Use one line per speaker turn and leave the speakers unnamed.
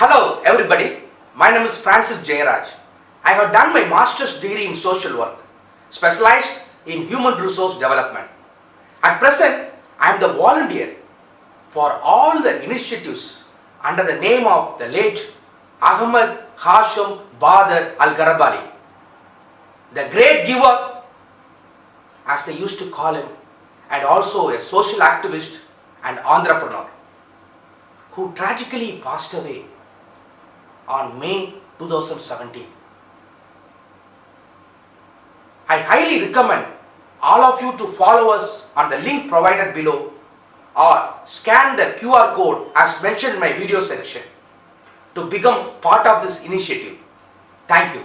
Hello everybody, my name is Francis Jayaraj. I have done my master's degree in social work, specialized in human resource development. At present, I am the volunteer for all the initiatives under the name of the late Ahmed Hashim Badr Al-Garabali, the great giver as they used to call him and also a social activist and entrepreneur who tragically passed away on May 2017. I highly recommend all of you to follow us on the link provided below or scan the QR code as mentioned in my video section to become part of this initiative. Thank you.